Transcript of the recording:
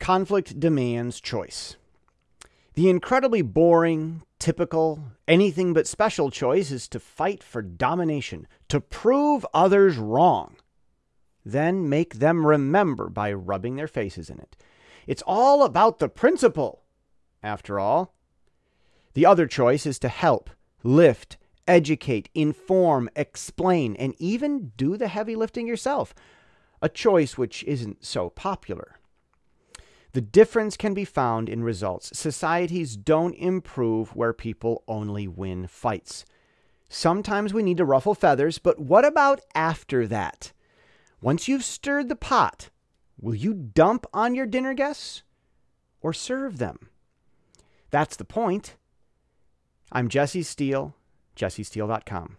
conflict demands choice. The incredibly boring, typical, anything but special choice is to fight for domination, to prove others wrong. Then make them remember by rubbing their faces in it. It's all about the principle, after all. The other choice is to help, lift, educate, inform, explain, and even do the heavy lifting yourself, a choice which isn't so popular. The difference can be found in results. Societies don't improve where people only win fights. Sometimes we need to ruffle feathers, but what about after that? Once you've stirred the pot, will you dump on your dinner guests or serve them? That's the point. I'm Jesse Steele, jessesteele.com.